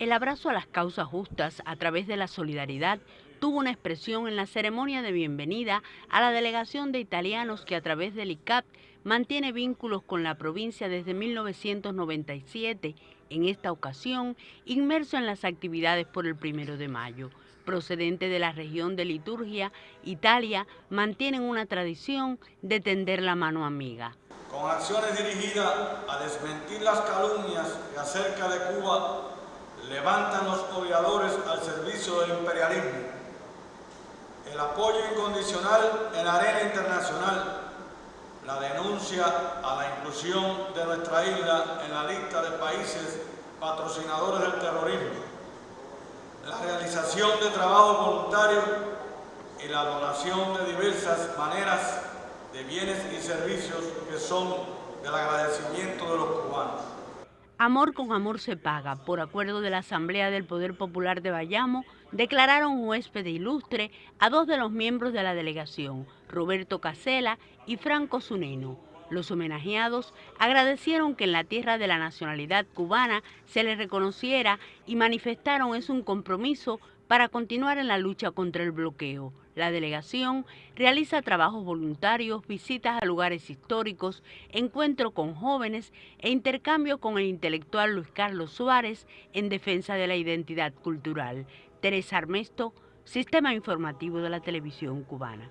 El abrazo a las causas justas a través de la solidaridad tuvo una expresión en la ceremonia de bienvenida a la delegación de italianos que a través del ICAP mantiene vínculos con la provincia desde 1997, en esta ocasión inmerso en las actividades por el primero de mayo. Procedente de la región de Liturgia, Italia, mantienen una tradición de tender la mano amiga. Con acciones dirigidas a desmentir las calumnias acerca de Cuba levantan los odiadores al servicio del imperialismo. El apoyo incondicional en la arena internacional, la denuncia a la inclusión de nuestra isla en la lista de países patrocinadores del terrorismo, la realización de trabajo voluntario y la donación de diversas maneras de bienes y servicios que son del agradecimiento de los. Amor con amor se paga. Por acuerdo de la Asamblea del Poder Popular de Bayamo, declararon huésped ilustre a dos de los miembros de la delegación, Roberto Casela y Franco Zuneno. Los homenajeados agradecieron que en la tierra de la nacionalidad cubana se les reconociera y manifestaron es un compromiso para continuar en la lucha contra el bloqueo. La delegación realiza trabajos voluntarios, visitas a lugares históricos, encuentro con jóvenes e intercambio con el intelectual Luis Carlos Suárez en defensa de la identidad cultural. Teresa Armesto, Sistema Informativo de la Televisión Cubana.